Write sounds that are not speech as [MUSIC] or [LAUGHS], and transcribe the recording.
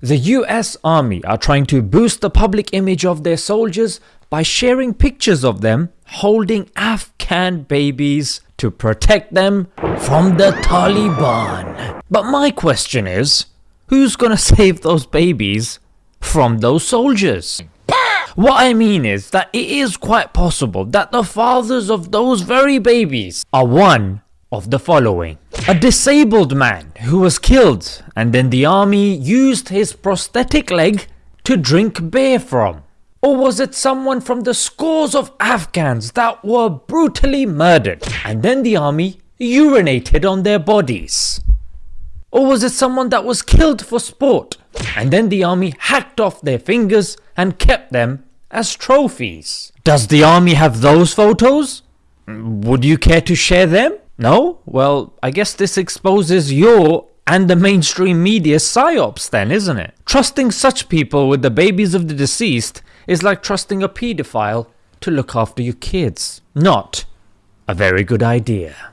The US Army are trying to boost the public image of their soldiers by sharing pictures of them holding Afghan babies to protect them from the Taliban. But my question is, who's gonna [LAUGHS] save those babies from those soldiers? What I mean is that it is quite possible that the fathers of those very babies are one of the following. A disabled man who was killed and then the army used his prosthetic leg to drink beer from. Or was it someone from the scores of Afghans that were brutally murdered and then the army urinated on their bodies? Or was it someone that was killed for sport and then the army hacked off their fingers and kept them as trophies? Does the army have those photos? Would you care to share them? No? Well, I guess this exposes your and the mainstream media psyops then, isn't it? Trusting such people with the babies of the deceased is like trusting a paedophile to look after your kids. Not a very good idea.